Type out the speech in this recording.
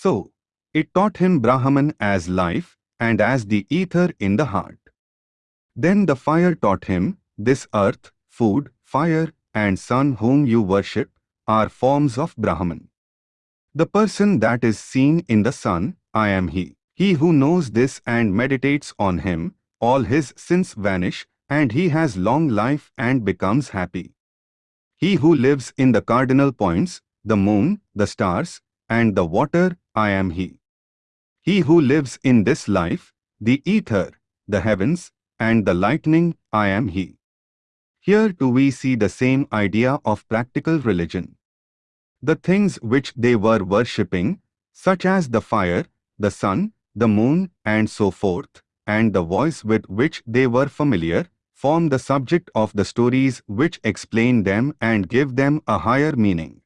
So, it taught him Brahman as life and as the ether in the heart. Then the fire taught him, this earth, food, fire, and sun whom you worship, are forms of Brahman. The person that is seen in the sun, I am he. He who knows this and meditates on him, all his sins vanish, and he has long life and becomes happy. He who lives in the cardinal points, the moon, the stars, and the water, I am he. He who lives in this life, the ether, the heavens, and the lightning, I am he. Here too we see the same idea of practical religion. The things which they were worshipping, such as the fire, the sun, the moon, and so forth, and the voice with which they were familiar, form the subject of the stories which explain them and give them a higher meaning.